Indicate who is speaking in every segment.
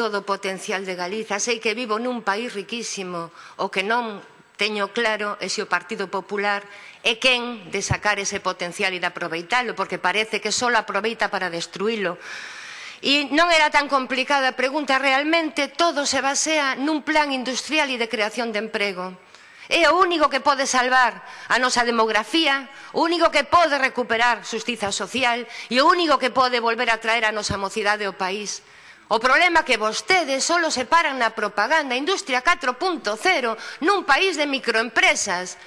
Speaker 1: todo o potencial de Galiza. Sei que vivo nun país riquísimo, o que non teño claro é se o Partido Popular é quen de sacar ese potencial e de aproveitalo, porque parece que só aproveita para destruílo. E non era tan complicada a pregunta, realmente todo se basea nun plan industrial e de creación de emprego. É o único que pode salvar a nosa demografía, o único que pode recuperar xustiza social e o único que pode volver a traer a nosa mocidade ao país. O problema é que vostedes só paran na propaganda industria 4.0 nun país de microempresas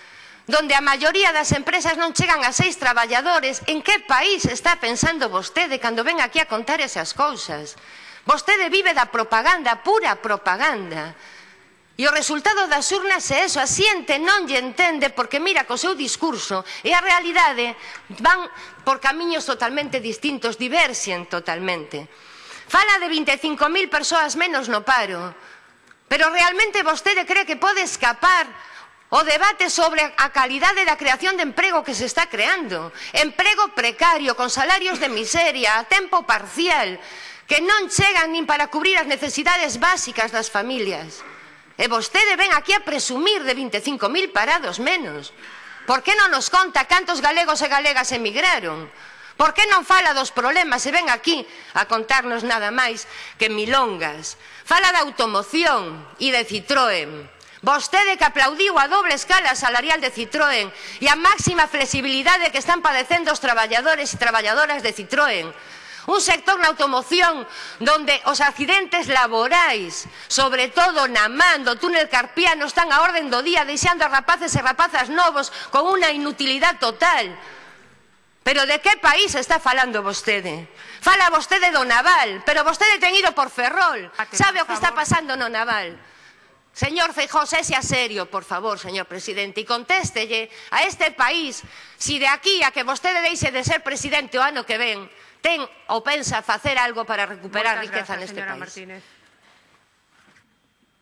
Speaker 1: donde a maioría das empresas non chegan a seis traballadores, en que país está pensando vostede cando ven aquí a contar esas cousas? Vostede vive da propaganda, pura propaganda. E o resultado das urnas é eso, a xente non lle entende porque mira co seu discurso e a realidade van por camiños totalmente distintos, diverxen totalmente. Fala de 25.000 persoas menos no paro. Pero realmente vostede cree que pode escapar o debate sobre a calidade da creación de emprego que se está creando. Emprego precario, con salarios de miseria, a tempo parcial, que non chegan nin para cubrir as necesidades básicas das familias. E vostede ven aquí a presumir de 25.000 parados menos. Por que non nos conta cantos galegos e galegas emigraron? Por que non fala dos problemas e ven aquí a contarnos nada máis que milongas? Fala da automoción e de Citroën. Vostede que aplaudiu a doble escala salarial de Citroën e a máxima flexibilidade que están padecendo os traballadores e traballadoras de Citroën. Un sector na automoción donde os accidentes laborais, sobre todo na man do túnel carpiano, están a orden do día deixando a rapaces e rapazas novos con unha inutilidade total. Pero de que país está falando vostede? Fala vostede do naval, pero vostede ten ido por Ferrol. Ah, Sabe o que está pasando no naval. Señor Feijóo, sése a serio, por favor, señor presidente, e contéstelle a este país si de aquí a que vostede deixe de ser presidente o ano que ven ten ou pensa facer algo para recuperar
Speaker 2: Moitas
Speaker 1: riqueza
Speaker 2: gracias,
Speaker 1: neste país.
Speaker 2: Martínez.